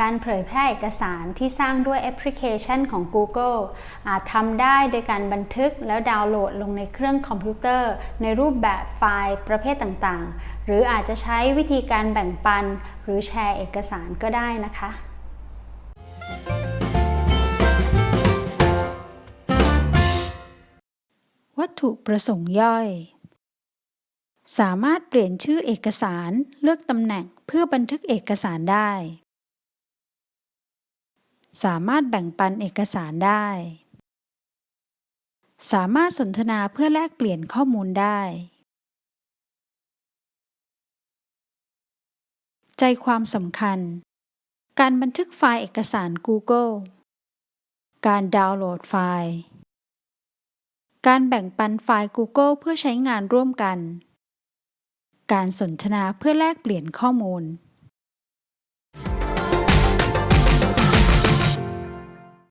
การเผยแพร่เอกสารที่สร้างด้วยแอปพลิเคชันของ Google อาจทำได้โดยการบันทึกแล้วดาวน์โหลดลงในเครื่องคอมพิวเตอร์ ในรูปแบบไฟล์ประเภทต่างๆ หรืออาจจะใช้วิธีการแบ่งปัน หรือแชร์เอกสารก็ได้นะคะวัตถุประสงค์ย่อย สามารถเปลี่ยนชื่อเอกสารเลือกตำแหน่งเพื่อบันทึกเอกสารได้ สามารถแบ่งปันเอกสารได้ สามารถสนทนาเพื่อแลกเปลี่ยนข้อมูลได้ ใจความสำคัญ การบันทึกไฟล์เอกสาร Google การดาวน์โหลดไฟล์ การแบ่งปันไฟล์ Google เพื่อใช้งานร่วมกัน การสนทนาเพื่อแลกเปลี่ยนข้อมูล